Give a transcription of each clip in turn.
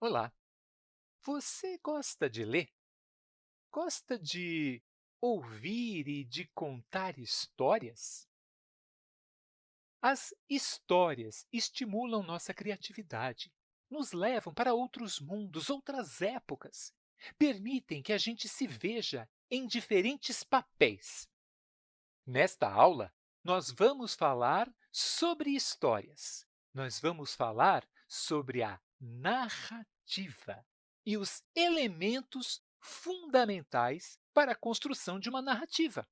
Olá! Você gosta de ler? Gosta de ouvir e de contar histórias? As histórias estimulam nossa criatividade, nos levam para outros mundos, outras épocas, permitem que a gente se veja em diferentes papéis. Nesta aula, nós vamos falar sobre histórias. Nós vamos falar sobre a narrativa e os elementos fundamentais para a construção de uma narrativa.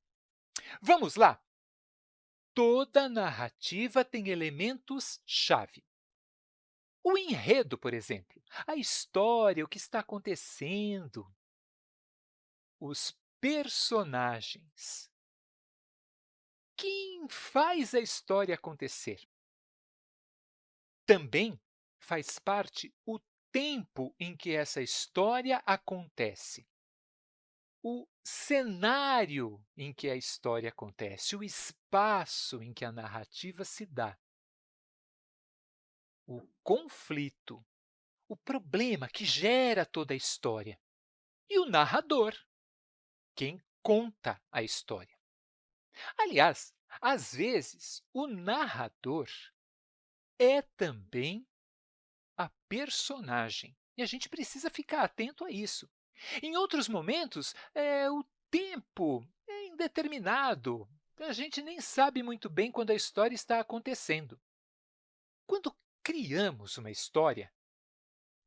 Vamos lá! Toda narrativa tem elementos-chave. O enredo, por exemplo, a história, o que está acontecendo. Os personagens. Quem faz a história acontecer? Também faz parte o tempo em que essa história acontece, o cenário em que a história acontece, o espaço em que a narrativa se dá, o conflito, o problema que gera toda a história, e o narrador, quem conta a história. Aliás, às vezes, o narrador é também a personagem. E a gente precisa ficar atento a isso. Em outros momentos, é, o tempo é indeterminado. A gente nem sabe muito bem quando a história está acontecendo. Quando criamos uma história,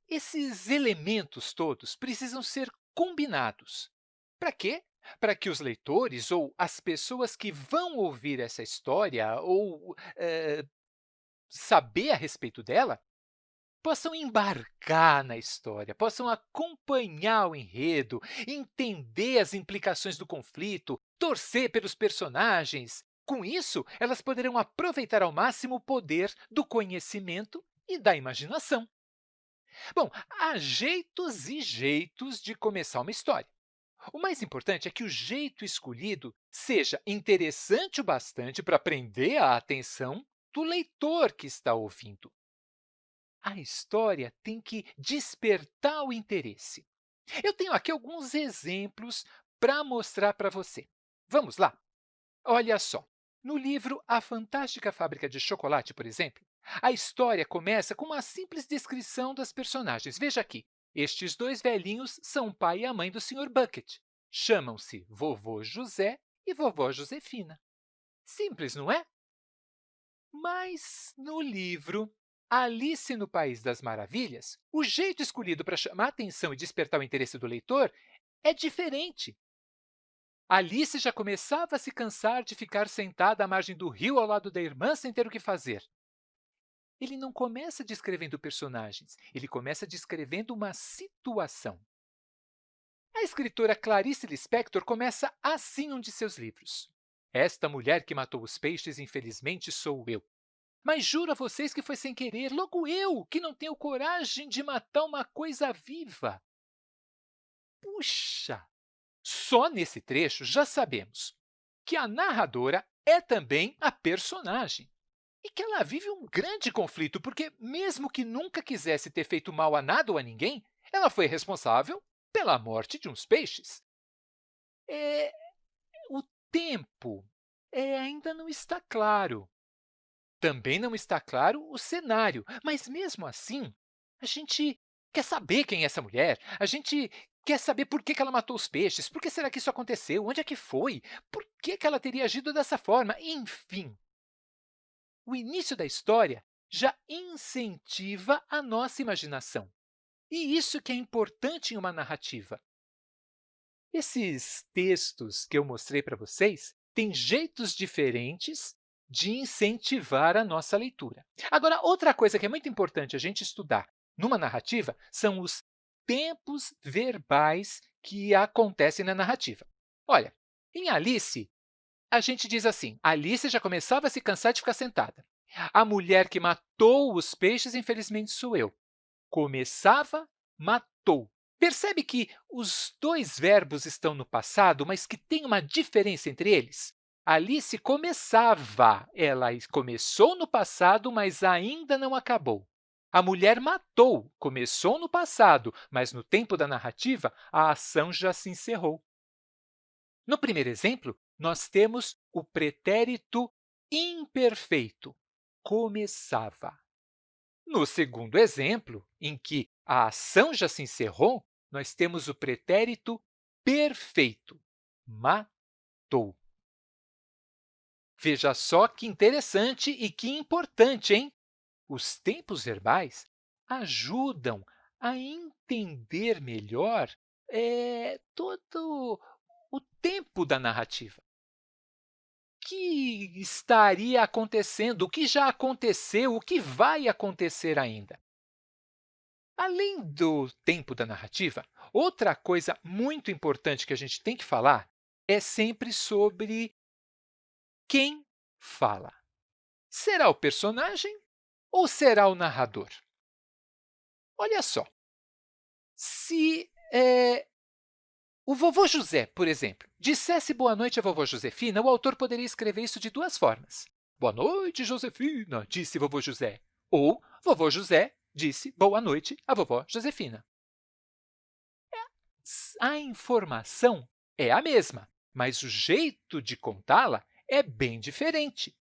esses elementos todos precisam ser combinados. Para quê? Para que os leitores ou as pessoas que vão ouvir essa história ou é, saber a respeito dela possam embarcar na história, possam acompanhar o enredo, entender as implicações do conflito, torcer pelos personagens. Com isso, elas poderão aproveitar ao máximo o poder do conhecimento e da imaginação. Bom, há jeitos e jeitos de começar uma história. O mais importante é que o jeito escolhido seja interessante o bastante para prender a atenção do leitor que está ouvindo a história tem que despertar o interesse. Eu tenho aqui alguns exemplos para mostrar para você. Vamos lá? Olha só, no livro A Fantástica Fábrica de Chocolate, por exemplo, a história começa com uma simples descrição das personagens. Veja aqui, estes dois velhinhos são o pai e a mãe do Sr. Bucket. Chamam-se Vovô José e Vovó Josefina. Simples, não é? Mas, no livro, Alice no País das Maravilhas, o jeito escolhido para chamar a atenção e despertar o interesse do leitor é diferente. Alice já começava a se cansar de ficar sentada à margem do rio ao lado da irmã sem ter o que fazer. Ele não começa descrevendo personagens, ele começa descrevendo uma situação. A escritora Clarice Lispector começa assim um de seus livros. Esta mulher que matou os peixes, infelizmente, sou eu. Mas juro a vocês que foi sem querer, logo eu, que não tenho coragem de matar uma coisa viva. Puxa! Só nesse trecho já sabemos que a narradora é também a personagem e que ela vive um grande conflito, porque, mesmo que nunca quisesse ter feito mal a nada ou a ninguém, ela foi responsável pela morte de uns peixes. É, o tempo é, ainda não está claro também não está claro o cenário, mas, mesmo assim, a gente quer saber quem é essa mulher, a gente quer saber por que ela matou os peixes, por que será que isso aconteceu, onde é que foi, por que ela teria agido dessa forma, enfim. O início da história já incentiva a nossa imaginação. E isso que é importante em uma narrativa. Esses textos que eu mostrei para vocês têm jeitos diferentes de incentivar a nossa leitura. Agora, outra coisa que é muito importante a gente estudar numa narrativa são os tempos verbais que acontecem na narrativa. Olha, em Alice, a gente diz assim, Alice já começava a se cansar de ficar sentada. A mulher que matou os peixes, infelizmente, sou eu. Começava, matou. Percebe que os dois verbos estão no passado, mas que tem uma diferença entre eles? Alice começava, ela começou no passado, mas ainda não acabou. A mulher matou, começou no passado, mas no tempo da narrativa, a ação já se encerrou. No primeiro exemplo, nós temos o pretérito imperfeito, começava. No segundo exemplo, em que a ação já se encerrou, nós temos o pretérito perfeito, matou. Veja só que interessante e que importante, hein? Os tempos verbais ajudam a entender melhor é, todo o tempo da narrativa. O que estaria acontecendo, o que já aconteceu, o que vai acontecer ainda. Além do tempo da narrativa, outra coisa muito importante que a gente tem que falar é sempre sobre quem fala. Será o personagem ou será o narrador? Olha só, se é, o vovô José, por exemplo, dissesse boa noite à vovó Josefina, o autor poderia escrever isso de duas formas. Boa noite, Josefina, disse vovô José. Ou vovô José disse boa noite à vovó Josefina. É, a informação é a mesma, mas o jeito de contá-la é bem diferente.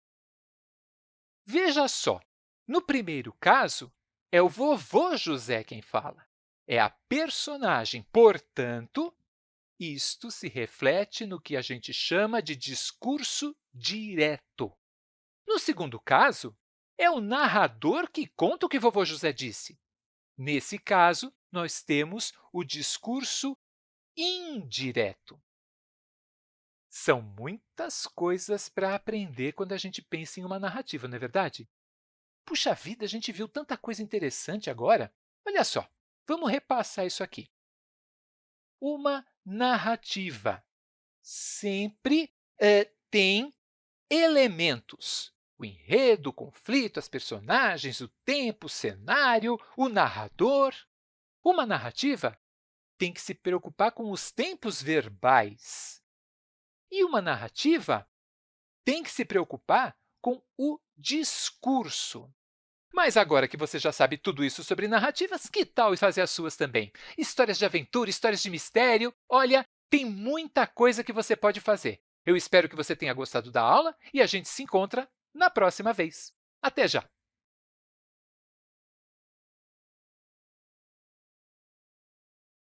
Veja só, no primeiro caso, é o vovô José quem fala. É a personagem, portanto, isto se reflete no que a gente chama de discurso direto. No segundo caso, é o narrador que conta o que vovô José disse. Nesse caso, nós temos o discurso indireto. São muitas coisas para aprender quando a gente pensa em uma narrativa, não é verdade? Puxa vida, a gente viu tanta coisa interessante agora. Olha só, vamos repassar isso aqui. Uma narrativa sempre é, tem elementos. O enredo, o conflito, as personagens, o tempo, o cenário, o narrador. Uma narrativa tem que se preocupar com os tempos verbais. E uma narrativa tem que se preocupar com o discurso. Mas agora que você já sabe tudo isso sobre narrativas, que tal fazer as suas também? Histórias de aventura, histórias de mistério, olha, tem muita coisa que você pode fazer. Eu espero que você tenha gostado da aula e a gente se encontra na próxima vez. Até já!